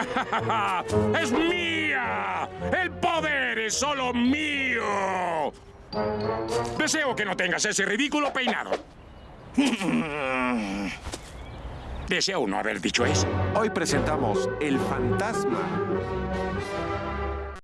¡Es mía! ¡El poder es solo mío! Deseo que no tengas ese ridículo peinado. Deseo no haber dicho eso. Hoy presentamos El Fantasma.